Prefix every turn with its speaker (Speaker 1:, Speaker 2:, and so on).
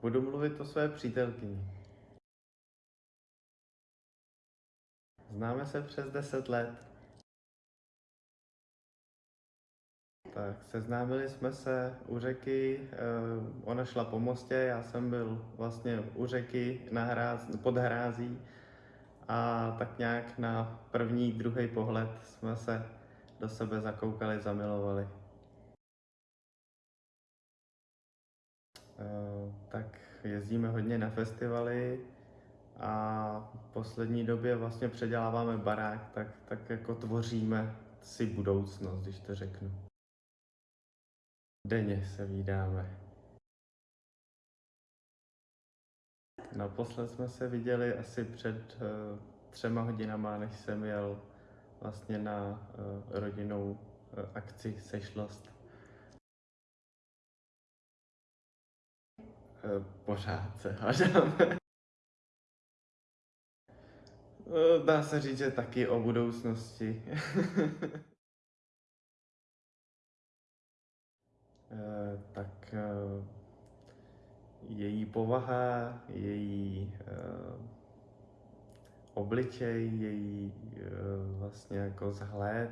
Speaker 1: budu mluvit o své přítelkyni. Známe se přes 10 let. Tak, seznámili jsme se u řeky, eh, ona šla po mostě, já jsem byl vlastně u řeky na hráz, pod hrází a tak nějak na první, druhý pohled jsme se do sebe zakoukali, zamilovali. Tak jezdíme hodně na festivaly a v poslední době vlastně předěláváme barák, tak, tak jako tvoříme si budoucnost, když to řeknu. Denně se vídáme. Naposled jsme se viděli asi před uh, třema hodinama, než jsem jel vlastně na rodinnou uh, akci Sešlost. Pořád se hádáme. Uh, Dá se říct, že taky o budoucnosti. Eh, tak eh, její povaha, její eh, obličej, její vlastně jako vzhled,